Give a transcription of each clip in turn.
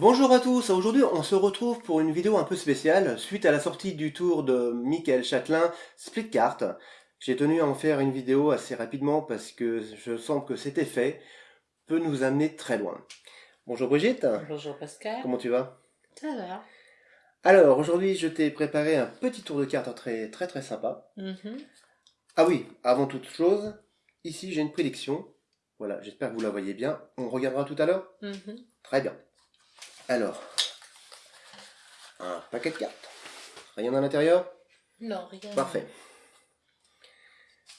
Bonjour à tous, aujourd'hui on se retrouve pour une vidéo un peu spéciale suite à la sortie du tour de Michael Châtelain Split Cart. J'ai tenu à en faire une vidéo assez rapidement parce que je sens que cet effet peut nous amener très loin. Bonjour Brigitte. Bonjour Pascal. Comment tu vas? Ça va. Alors aujourd'hui je t'ai préparé un petit tour de cartes très très très sympa. Mhm. Ah oui, avant toute chose, ici j'ai une prédiction. Voilà, j'espère que vous la voyez bien. On regardera tout à l'heure? Mhm. Très bien. Alors, un paquet de cartes. Rien à l'intérieur? Non, rien. Parfait.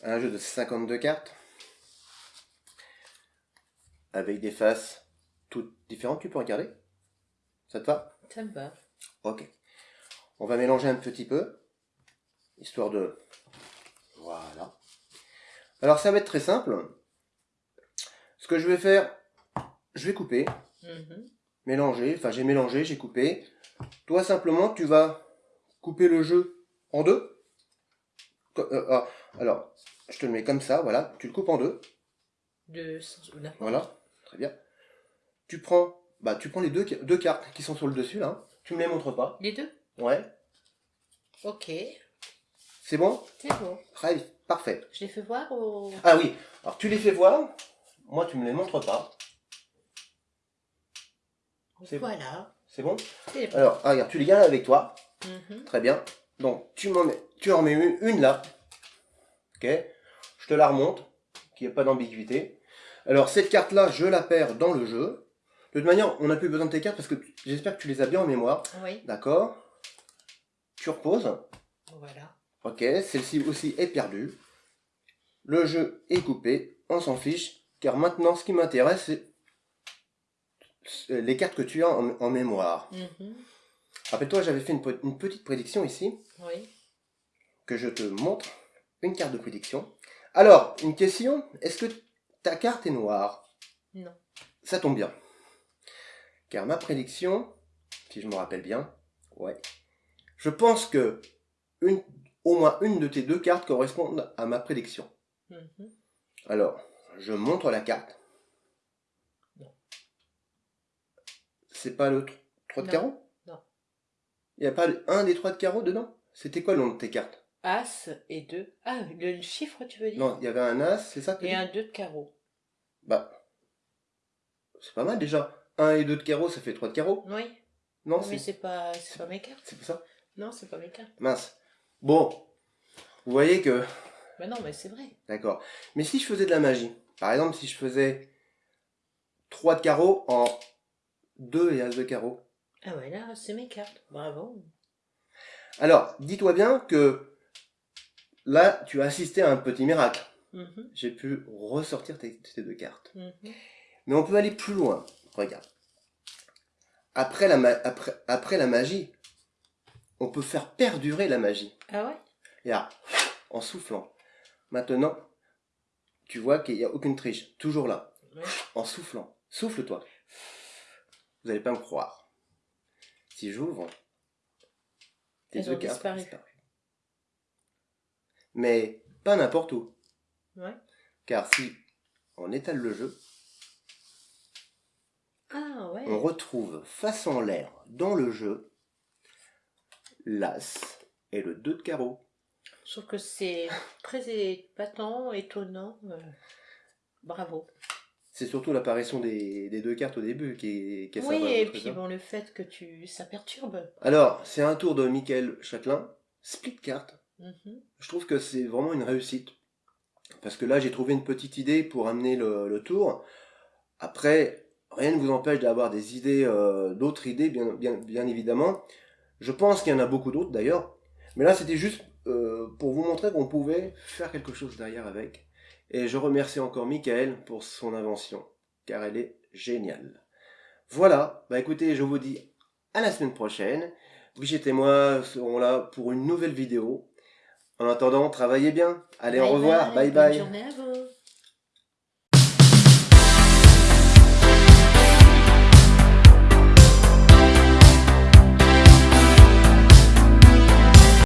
Un jeu de 52 cartes. Avec des faces toutes différentes. Tu peux regarder? Ça te va? Ça me va. Ok. On va mélanger un petit peu. Histoire de... Voilà. Alors ça va être très simple. Ce que je vais faire, je vais couper. Mhm. Mélanger, enfin j'ai mélangé, j'ai coupé. Toi simplement tu vas couper le jeu en deux. Euh, ah, alors, je te le mets comme ça, voilà, tu le coupes en deux, De ou voilà, très bien. Tu prends, bah tu prends les deux, deux cartes qui sont sur le dessus là, hein. tu me les montres pas, Les deux? Ouais, Ok. c'est bon? C'est bon. Très parfait. Je les fais voir au... Ah oui, alors tu les fais voir, moi tu me les montres pas, Voilà. c'est bon. Alors, ah, regarde, tu les gardes avec toi, Mhm. Très bien. Donc, tu, m'en mets, tu en mets une, une là. Ok Je te la remonte, qu'il n'y ait pas d'ambiguïté. Alors, cette carte-là, je la perds dans le jeu. De toute manière, on n'a plus besoin de tes cartes parce que j'espère que tu les as bien en mémoire. Oui. D'accord Tu reposes. Voilà. Ok, celle-ci aussi est perdue. Le jeu est coupé. On s'en fiche. Car maintenant, ce qui m'intéresse, c'est les cartes que tu as en, en mémoire. Mhm. Rappelle-toi, j'avais fait une, pe- une petite prédiction ici. Oui. que je te montre une carte de prédiction. Alors, une question, est-ce que ta carte est noire? Non. Ça tombe bien. Car ma prédiction, si je me rappelle bien, ouais, je pense que une, au moins une de tes deux cartes correspondent à ma prédiction. Mhm. Alors, je montre la carte. C'est pas le 3 de Non. carreau? Non. Il n'y a pas un des trois de carreau dedans? C'était quoi le nom de tes cartes? As et deux. Ah, le chiffre, tu veux dire? Non, il y avait un as, c'est ça que Et un deux de carreau. Bah, c'est pas mal déjà. 1 et 2 de carreau, ça fait 3 de carreau. Oui. Non, Mais c'est pas, c'est pas mes cartes. c'est pas ça? Non, c'est pas mes cartes. Mince. Bon, vous voyez que... Bah non, mais c'est vrai. D'accord. Mais si je faisais de la magie, par exemple, si je faisais 3 de carreau en 2 et as de carreau. Ah ouais, là, c'est mes cartes. Bravo. Alors, dis-toi bien que là, tu as assisté à un petit miracle. Mhm. J'ai pu ressortir tes, tes deux cartes. Mhm. Mais on peut aller plus loin. Regarde. Après la, ma- après, après la magie, on peut faire perdurer la magie. Ah ouais? Et là, en soufflant. Maintenant, tu vois qu'il n'y a aucune triche. Toujours là. Ouais. En soufflant. Souffle-toi. Vous n'allez pas me croire. Si j'ouvre, tes deux cartes disparu. Mais pas n'importe où. Ouais. Car si on étale le jeu, Ah ouais. on retrouve face en l'air dans le jeu l'as et le 2 de carreau. Trouve que c'est très épatant, étonnant. euh, Bravo. C'est surtout l'apparition des, des deux cartes au début qui est, qui est Oui, et puis bon, le fait que tu ça perturbe. Alors, c'est un tour de Michael Châtelain, split carte. Mhm. Je trouve que c'est vraiment une réussite. Parce que là, j'ai trouvé une petite idée pour amener le, le tour. Après, rien ne vous empêche d'avoir des idées, euh, d'autres idées, bien, bien, bien évidemment. Je pense qu'il y en a beaucoup d'autres d'ailleurs. Mais là, c'était juste euh, pour vous montrer qu'on pouvait faire quelque chose derrière avec. Et je remercie encore Michael pour son invention, car elle est géniale. Voilà, bah écoutez, je vous dis à la semaine prochaine. Brigitte et moi serons là pour une nouvelle vidéo. En attendant, travaillez bien. Allez, au revoir. Bye bonne bye. journée à vous.